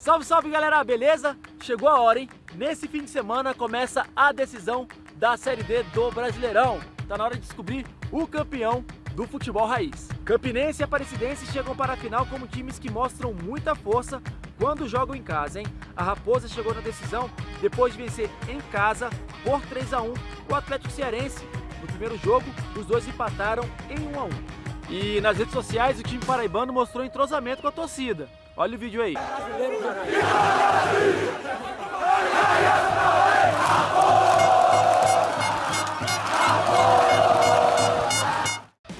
Salve, salve galera, beleza? Chegou a hora, hein? Nesse fim de semana começa a decisão da Série D do Brasileirão. Tá na hora de descobrir o campeão do futebol raiz. Campinense e Aparecidense chegam para a final como times que mostram muita força quando jogam em casa, hein? A Raposa chegou na decisão depois de vencer em casa por 3 a 1 o Atlético Cearense. No primeiro jogo, os dois empataram em 1 a 1. E nas redes sociais, o time paraibano mostrou entrosamento com a torcida. Olha o vídeo aí.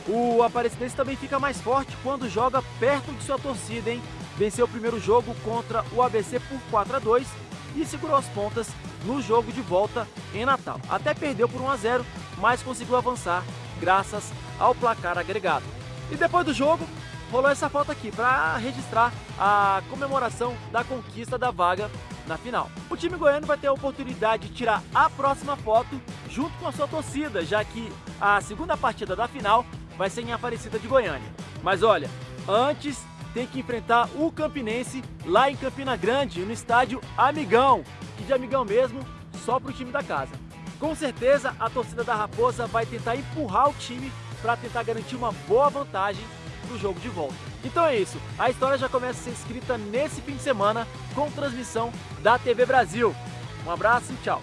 O Aparecidense também fica mais forte quando joga perto de sua torcida, hein? Venceu o primeiro jogo contra o ABC por 4 a 2 e segurou as pontas no jogo de volta em Natal. Até perdeu por 1 a 0, mas conseguiu avançar graças ao placar agregado. E depois do jogo, rolou essa foto aqui para registrar a comemoração da conquista da vaga na final. O time goiano vai ter a oportunidade de tirar a próxima foto junto com a sua torcida, já que a segunda partida da final vai ser em Aparecida de Goiânia. Mas olha, antes tem que enfrentar o Campinense lá em Campina Grande, no estádio Amigão, e de Amigão mesmo, só para o time da casa. Com certeza a torcida da Raposa vai tentar empurrar o time para tentar garantir uma boa vantagem o jogo de volta. Então é isso, a história já começa a ser escrita nesse fim de semana com transmissão da TV Brasil. Um abraço e tchau!